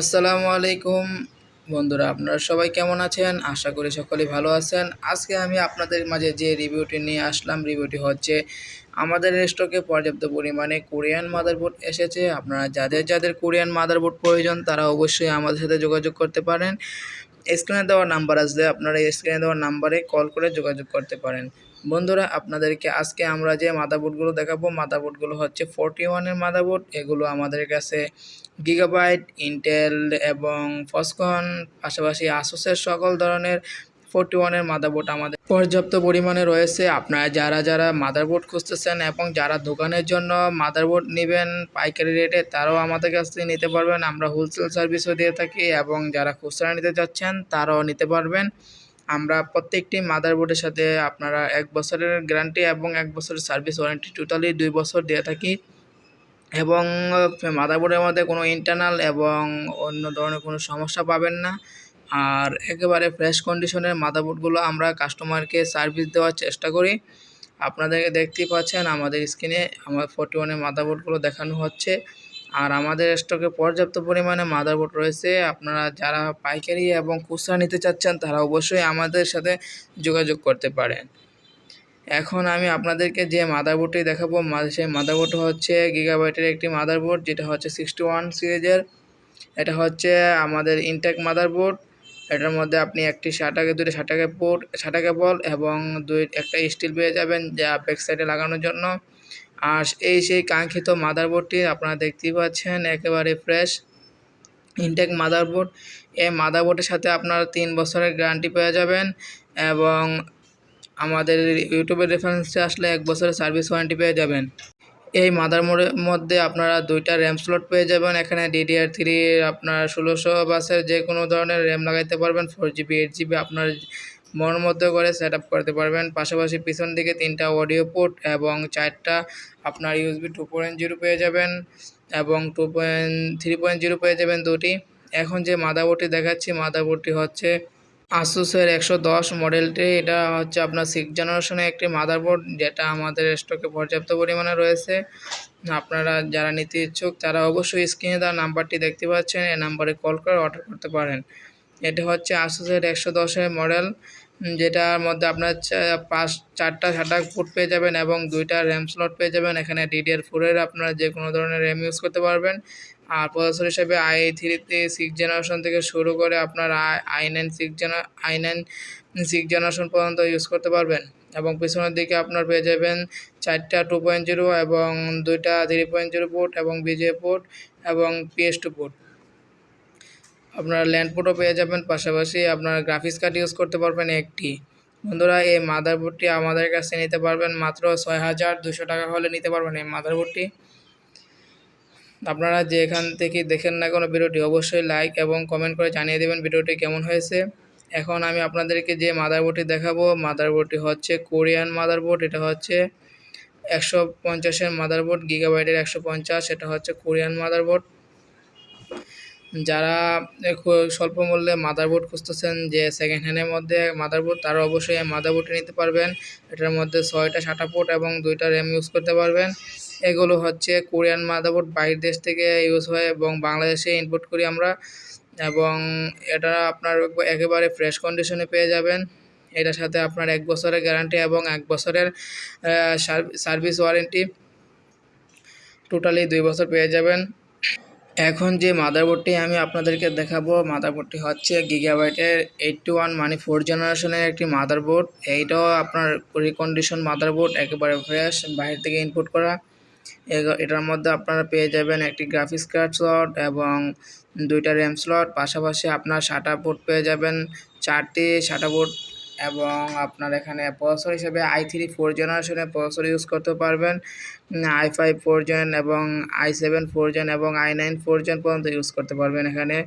আসসালামু আলাইকুম। বন্ধুরা, আপনারা সবাই কেমন আছেন? আশা করি সকলেই ভালো আছেন। আজকে আমি আপনাদের মাঝে যে রিভিউটি নিয়ে আসলাম, রিভিউটি হচ্ছে আমাদের স্টকে পর্যাপ্ত পরিমাণে কোরিয়ান মাদারবোর্ড এসেছে। আপনারা যাদের যাদের কোরিয়ান মাদারবোর্ড প্রয়োজন, তারা অবশ্যই আমাদের সাথে যোগাযোগ করতে পারেন। স্ক্রিনে দেওয়া নাম্বার আসলে আপনারা স্ক্রিনে দেওয়া নাম্বারে কল করে যোগাযোগ করতে পারেন। বন্ধুরা, আপনাদেরকে আজকে আমরা যে মাদারবোর্ডগুলো দেখাবো মাদারবোর্ডগুলো হচ্ছে ফোরটি ওয়ানের মাদারবোর্ড এগুলো আমাদের কাছে গিগাবাইট ইন্টেল এবং ফসকন পাশাপাশি আসুসের সকল ধরনের ফোরটি ওয়ানের মাদারবোর্ড আমাদের পর্যাপ্ত পরিমাণে রয়েছে। আপনারা যারা যারা মাদারবোর্ড খুঁজতেছেন এবং যারা দোকানের জন্য মাদারবোর্ড নেবেন পাইকারি রেটে তারাও আমাদের কাছ থেকে নিতে পারবেন। আমরা হোলসেল সার্ভিসও দিয়ে থাকি এবং যারা খুচরা নিতে চাচ্ছেন তারাও নিতে পারবেন। আমরা প্রত্যেকটি মাদারবোর্ডের সাথে আপনারা এক বছরের গ্যারান্টি এবং এক বছরের সার্ভিস ওয়ারেন্টি টোটালি দুই বছর দিয়ে থাকি। এবং মাদারবোর্ডের মধ্যে কোনো ইন্টারনাল এবং অন্য ধরনের কোনো সমস্যা পাবেন না। আর একেবারে ফ্রেশ কন্ডিশনের মাদারবোর্ডগুলো আমরা কাস্টমারকে সার্ভিস দেওয়ার চেষ্টা করি। আপনাদেরকে দেখতেই পাচ্ছেন আমাদের স্ক্রিনে আমার ফোর্টি ওয়ানের মাদারবোর্ডগুলো দেখানো হচ্ছে। আর আমাদের স্টকে পর্যাপ্ত পরিমাণে মাদারবোর্ড রয়েছে। আপনারা যারা পাইকারি এবং খুচরা নিতে চাচ্ছেন, তারা অবশ্যই আমাদের সাথে যোগাযোগ করতে পারেন। এখন আমি আপনাদেরকে যে মাদারবোর্ডটি দেখাবো সেই মাদারবোর্ড হচ্ছে গিগাবাইটের একটি মাদারবোর্ড, যেটা হচ্ছে সিক্সটি ওয়ান সিরিজের। এটা হচ্ছে আমাদের ইনটেক মাদারবোর্ড। এটার মধ্যে আপনি একটি ষাটাকে দুটি ষাটাকে পোর্ট ষাটাকে বল এবং দুই, একটা স্টিল পেয়ে যাবেন যা ব্যাক সাইডে লাগানোর জন্য। আর এই সেই কাঙ্ক্ষিত মাদারবোর্ডটি আপনারা দেখতেই পাচ্ছেন, একেবারে ফ্রেশ ইনটেক মাদারবোর্ড। এই মাদারবোর্ডের সাথে আপনারা তিন বছরের গ্যারান্টি পেয়ে যাবেন এবং আমাদের ইউটিউবের রেফারেন্সে আসলে এক বছরের সার্ভিস ওয়ারেন্টি পেয়ে যাবেন। এই মাদার মধ্যে আপনারা দুইটা র্যাম স্লট পেয়ে যাবেন, এখানে ডিডিআর থ্রি আপনার ষোলোশো বাসের যে কোনো ধরনের র্যাম লাগাইতে পারবেন ফোর জিবি এইট জিবি আপনার মন মধ্যে করে সেট আপ করতে পারবেন। পাশাপাশি পিছন দিকে তিনটা অডিও পোর্ট এবং চারটা আপনার ইউএসবি টু পয়েন্ট জিরো পেয়ে যাবেন এবং two point three point zero পেয়ে যাবেন দুটি। এখন যে মাদারবোর্ডটি দেখাচ্ছি, মাদারবোর্ডটি হচ্ছে আসুসের একশো দশ মডেলটি এটা হচ্ছে আপনার সিক্স জেনারেশনের একটি মাদারবোর্ড, যেটা আমাদের স্টকে পর্যাপ্ত পরিমাণে রয়েছে। আপনারা যারা নিতে ইচ্ছুক, তারা অবশ্যই স্ক্রিনে দেওয়া নাম্বারটি দেখতে পাচ্ছেন। এই নাম্বারে কল করে অর্ডার করতে পারেন। এটা হচ্ছে আসুসের একশো দশের মডেল যেটার মধ্যে আপনার পাঁচ, চারটা সাটা ফুট পেয়ে যাবেন এবং দুইটা র্যাম স্লট পেয়ে যাবেন। এখানে ডিডিআর ফোরের আপনারা যে কোনো ধরনের র্যাম ইউজ করতে পারবেন। আর প্রসেসর হিসেবে আই থ্রিতে সিক্স জেনারেশন থেকে শুরু করে আপনার i nine six gen i nine six generation পর্যন্ত ইউজ করতে পারবেন। এবং পিছনের দিকে আপনার পেয়ে যাবেন চারটা টু পয়েন্ট জিরো এবং দুইটা থ্রি পয়েন্ট জিরো পোর্ট এবং বিজে পোর্ট এবং পিএস টু পোর্ট আপনারা ল্যান্ড পোর্টও পেয়ে যাবেন, পাশাপাশি আপনার গ্রাফিক্স কার্ড ইউজ করতে পারবেন একটি। বন্ধুরা, এই মাদারবোর্ডটি আমাদের কাছে নিতে পারবেন মাত্র ছয় হাজার দুশো টাকা হলে নিতে পারবেন এই মাদারবোর্ডটি আপনারা যে এখান থেকে দেখেন না কোনো ভিডিওটি, অবশ্যই লাইক এবং কমেন্ট করে জানিয়ে দেবেন ভিডিওটি কেমন হয়েছে। এখন আমি আপনাদেরকে যে মাদারবোর্ডটি দেখাবো মাদারবোর্ডটি হচ্ছে কোরিয়ান মাদারবোর্ড এটা হচ্ছে একশো পঞ্চাশের মাদারবোর্ড গিগাবাইটের একশো পঞ্চাশ, এটা হচ্ছে কোরিয়ান মাদারবোর্ড যারা স্বল্প মূল্যে মাদারবোর্ড খুঁজতেছেন যে সেকেন্ড হ্যান্ডের মধ্যে মাদারবোর্ড তারা অবশ্যই মাদারবোর্ডটি নিতে পারবেন। এটার মধ্যে ছয়টা সাটা পোর্ট এবং দুইটা র্যাম ইউজ করতে পারবেন। এগুলো হচ্ছে কোরিয়ান মাদারবোর্ড বাইরের দেশ থেকে ইউজ হয় এবং বাংলাদেশে ইনপুট করি আমরা। এবং এটা আপনার একেবারে ফ্রেশ কন্ডিশনে পেয়ে যাবেন। এটার সাথে আপনার এক বছরের গ্যারান্টি এবং এক বছরের সার্ভিস ওয়ারেন্টি টোটালি দুই বছর পেয়ে যাবেন। এখন যে মাদারবোর্ডটি আমি আপনাদেরকে দেখাবো মাদারবোর্ডটি হচ্ছে গিগাবাইটের এইটটি ওয়ান মানে ফোর জেনারেশনের একটি মাদারবোর্ড এইটাও আপনার রিকন্ডিশন মাদারবোর্ড একেবারে ফ্রেশ বাইরে থেকে ইনপুট করা। এটার মধ্যে আপনারা পেয়ে যাবেন একটি গ্রাফিক্স কার্ড স্লট এবং দুইটা র্যাম স্লট পাশাপাশি আপনার শাটা পোর্ট পেয়ে যাবেন। চারটি শাটা পোর্ট এবং আপনার এখানে প্রসেসর হিসেবে আই থ্রি ফোর জেনারেশনের প্রসেসর ইউজ করতে পারবেন। আই ফাইভ ফোর জেন এবং আই সেভেন ফোর জেন এবং আই নাইন ফোর জেন পর্যন্ত ইউজ করতে পারবেন এখানে।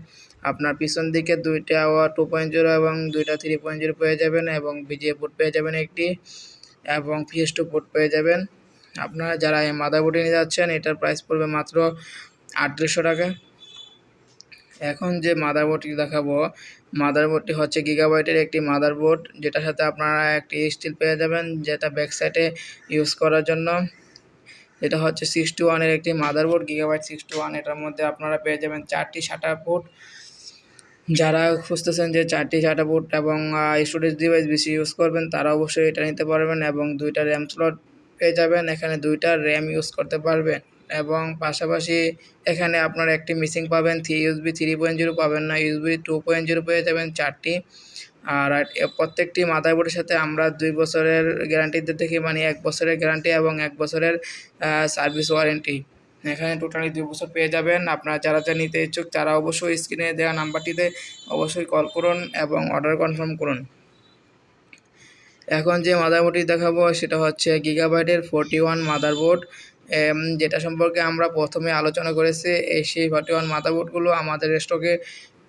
আপনার পিছন দিকে দুইটা টু পয়েন্ট জিরো এবং দুইটা থ্রি পয়েন্ট জিরো পেয়ে যাবেন এবং বিজিএ পোর্ট পেয়ে যাবেন একটি এবং পিএস টু পোর্ট পেয়ে যাবেন। আপনারা যারা এই মাদারবোর্ডে নিয়ে যাচ্ছেন, এটার প্রাইস পড়বে মাত্র আটত্রিশশো টাকা। এখন যে মাদারবোর্ডটি দেখাবো মাদারবোর্ডটি হচ্ছে গিগাবাইটের একটি মাদারবোর্ড যেটার সাথে আপনারা একটি স্টিল পেয়ে যাবেন, যেটা ব্যাক সাইডে ইউজ করার জন্য। এটা হচ্ছে সিক্সটি ওয়ানের একটি মাদারবোর্ড গিগাবাইট সিক্সটি ওয়ান এটার মধ্যে আপনারা পেয়ে যাবেন চারটি শাটার পোর্ট যারা খুঁজতেছেন যে চারটি শাটার পোর্ট এবং স্টোরেজ ডিভাইস বেশি ইউজ করবেন, তারা অবশ্যই এটা নিতে পারবেন এবং দুইটা র্যাম স্লট পেয়ে যাবেন, এখানে দুইটা র্যাম ইউজ করতে পারবেন। এবং পাশাপাশি এখানে আপনারা একটি মিসিং পাবেন three USB three point zero পাবেন না ইউসবি টু পয়েন্ট জিরো পেয়ে যাবেন চারটি। আর প্রত্যেকটি মাদারবোর্ডের সাথে আমরা দুই বছরের গ্যারান্টি দিয়ে থাকি মানে এক বছরের গ্যারান্টি এবং এক বছরের সার্ভিস ওয়ারেন্টি এখানে টোটালি দুই বছর পেয়ে যাবেন। আপনারা যারা যা নিতে ইচ্ছুক, তারা অবশ্যই স্ক্রিনে দেওয়া নাম্বারটিতে অবশ্যই কল করুন এবং অর্ডার কনফার্ম করুন। এখন যে মাদারবোর্ডটি দেখাবো, সেটা হচ্ছে গিগাবাইটের ফোরটি ওয়ান মাদারবোর্ড যেটা সম্পর্কে আমরা প্রথমে আলোচনা করেছি। এই সেই ফর্টি ওয়ান মাদারবোর্ডগুলো আমাদের স্টকে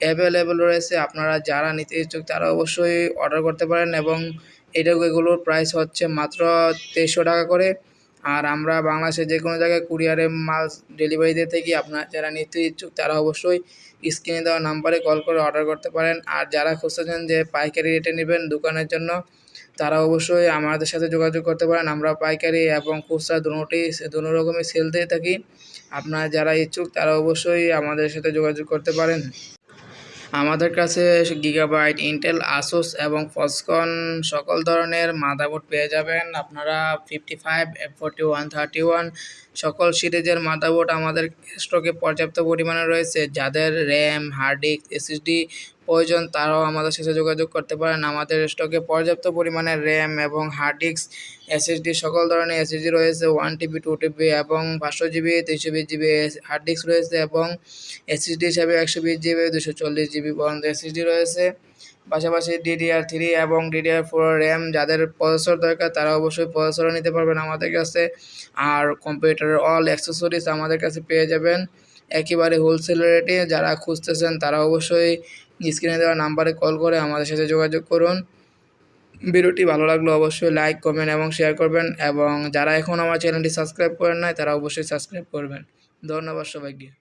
অ্যাভেলেবেল রয়েছে। আপনারা যারা নিতে ইচ্ছুক, তারা অবশ্যই অর্ডার করতে পারেন এবং এটা এগুলোর প্রাইস হচ্ছে মাত্র তেইশশো টাকা করে। আর আমরা বাংলাদেশের যে কোনো জায়গায় কুরিয়ারে মাল ডেলিভারি দিয়ে থাকি আপনারা যারা নিতে ইচ্ছুক, তারা অবশ্যই স্ক্রিনে দেওয়া নাম্বারে কল করে অর্ডার করতে পারেন। আর যারা খুঁজতেছেন যে পাইকারি রেটে নেবেন দোকানের জন্য তারা অবশ্যই আমাদের সাথে যোগাযোগ করতে পারেন। আমরা পাইকারি এবং খুচরা দুটোই দুটো রকমই সেল দিয়ে থাকি। আপনারা যারা ইচ্ছুক, তারা অবশ্যই আমাদের সাথে যোগাযোগ করতে পারেন। আমাদের কাছে গিগাবাইট ইন্টেল আসুস এবং ফসকন সকল ধরনের মাদারবোর্ড পেয়ে যাবেন। আপনারা fifty five F forty one thirty one সকল সিরিজের মাদারবোর্ড আমাদের স্টকে পর্যাপ্ত পরিমাণে রয়েছে। যাদের র্যাম হার্ড ডিস্ক এসএসডি প্রয়োজন, তারাও আমাদের সাথে যোগাযোগ করতে পারেন। আমাদের স্টকে পর্যাপ্ত পরিমাণে র্যাম এবং হার্ড ডিস্ক, এসএসডি, সকল ধরনের এসএসডি রয়েছে, ওয়ান টিবি, টু টিবি এবং পাঁচশো জিবি, তিনশো বিশ জিবি হার্ড ডিস্ক রয়েছে এবং এসএসডি হিসাবে একশো বিশ জিবি, দুশো চল্লিশ জিবি পর্যন্ত এসএসডি রয়েছে। পাশাপাশি ডিডিআর থ্রি এবং ডিডিআর ফোর র্যাম, যাদের প্রসেসর দরকার, তারা অবশ্যই প্রসেসরও নিতে পারবেন আমাদের কাছে। আর কম্পিউটারের অল অ্যাক্সেসরিজ আমাদের কাছে পেয়ে যাবেন। একেবারে হোলসেল রেটে যারা খুঁজতেছেন, তারা অবশ্যই স্ক্রিনে দেওয়া নাম্বারে কল করে আমাদের সাথে যোগাযোগ করুন। ভিডিওটি ভালো লাগলে অবশ্যই লাইক, কমেন্ট এবং শেয়ার করবেন এবং যারা এখন আমার চ্যানেলটি সাবস্ক্রাইব করেন নাই, তারা অবশ্যই সাবস্ক্রাইব করবেন। ধন্যবাদ সবাইকে।